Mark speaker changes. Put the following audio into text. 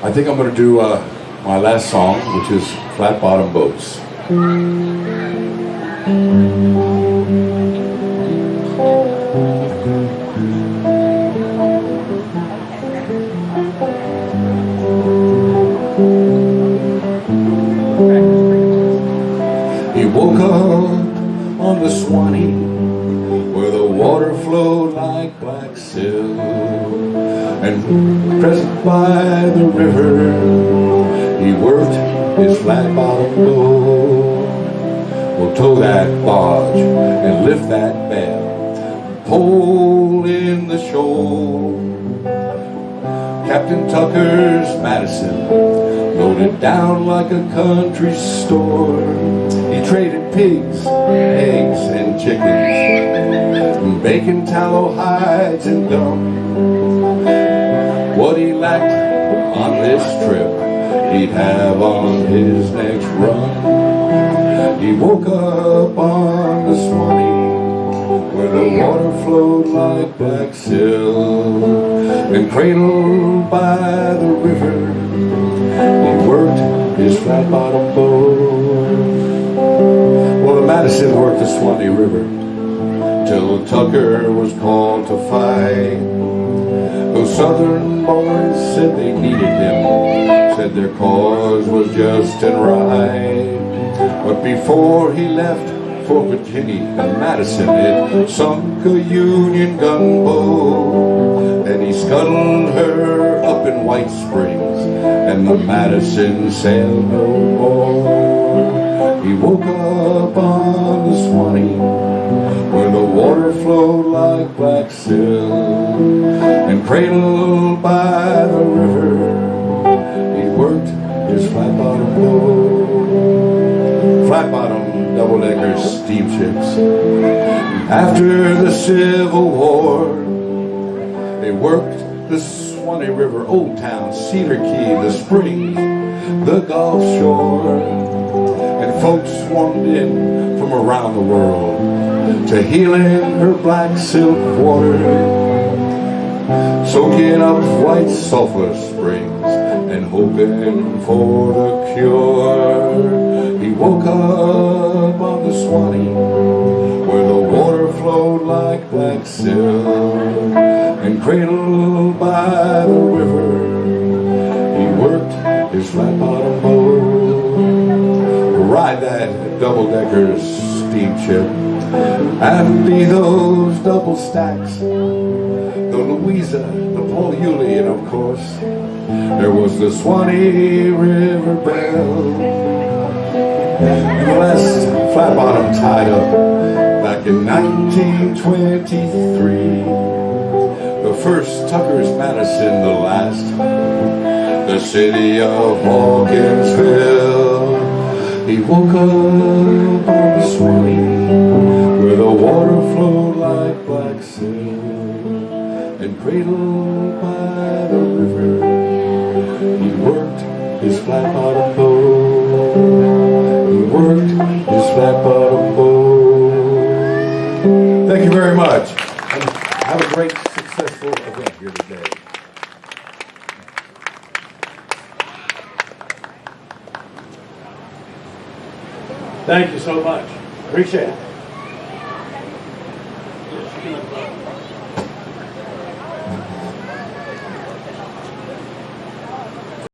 Speaker 1: I think I'm going to do uh, my last song, which is Flat Bottom Boats. He woke up on the Swanee where the water flowed like black silk and present by the river he worked his flat bottom boat will tow that barge and lift that bell pull in the shoal Captain Tucker's Madison loaded down like a country store. He traded pigs eggs and chickens bacon tallow hides and gum what he lacked on this trip. He'd have on his next run. He woke up on the Swanee where the water flowed like black silk and cradled by the river. He worked his flat bottom boat. Well the Madison worked the Swanee River Tucker was called to fight those southern boys said they needed him, said their cause was just and right. But before he left for Virginia and Madison, it sunk a Union gunboat. And he scuttled her up in White Springs, and the Madison sailed no more. He woke up on the Swanee, silk cradled by the river, he worked his flat bottom boat. Flat bottom double decker steamships. After the Civil War, they worked the Swanee River, Old Town, Cedar Key, the Springs, the Gulf Shore. And folks swarmed in from around the world to healing her black silk water soaking up white sulfur springs and hoping for the cure. He woke up on the Swanee where the water flowed like black silk and cradled by the river he worked his flat bottom boat. Ride that double-decker steamship and be those double stacks the Louisa, the Paul Yulee, and of course, there was the Swanee River Bell. The last flat bottom tied up back in 1923. The first Tucker's Madison, the last, the city of Hawkinsville. He woke up on the Swanee, the water flowed like black silk and cradled by the river. He worked his flat bottom boat. He worked his flat bottom boat. Thank you very much. And have a great, successful event here today.
Speaker 2: Thank you so much. Appreciate it. Thank you.